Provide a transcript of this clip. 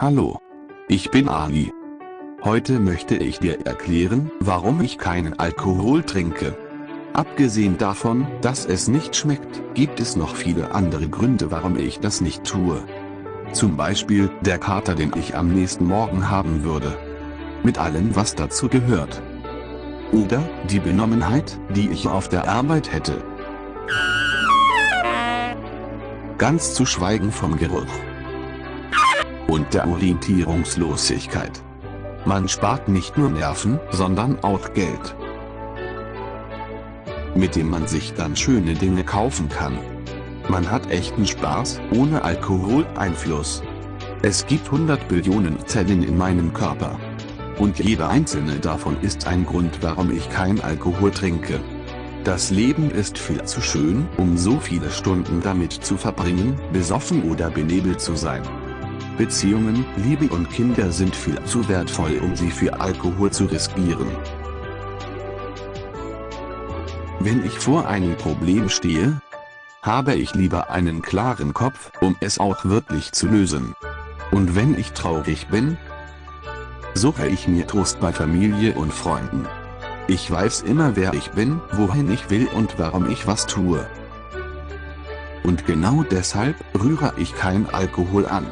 Hallo. Ich bin Ali. Heute möchte ich dir erklären, warum ich keinen Alkohol trinke. Abgesehen davon, dass es nicht schmeckt, gibt es noch viele andere Gründe warum ich das nicht tue. Zum Beispiel, der Kater den ich am nächsten Morgen haben würde. Mit allem was dazu gehört. Oder, die Benommenheit, die ich auf der Arbeit hätte. Ganz zu schweigen vom Geruch und der Orientierungslosigkeit. Man spart nicht nur Nerven, sondern auch Geld, mit dem man sich dann schöne Dinge kaufen kann. Man hat echten Spaß, ohne Alkoholeinfluss. Es gibt 100 Billionen Zellen in meinem Körper. Und jeder einzelne davon ist ein Grund warum ich kein Alkohol trinke. Das Leben ist viel zu schön, um so viele Stunden damit zu verbringen, besoffen oder benebelt zu sein. Beziehungen, Liebe und Kinder sind viel zu wertvoll um sie für Alkohol zu riskieren. Wenn ich vor einem Problem stehe, habe ich lieber einen klaren Kopf, um es auch wirklich zu lösen. Und wenn ich traurig bin, suche ich mir Trost bei Familie und Freunden. Ich weiß immer wer ich bin, wohin ich will und warum ich was tue. Und genau deshalb rühre ich kein Alkohol an.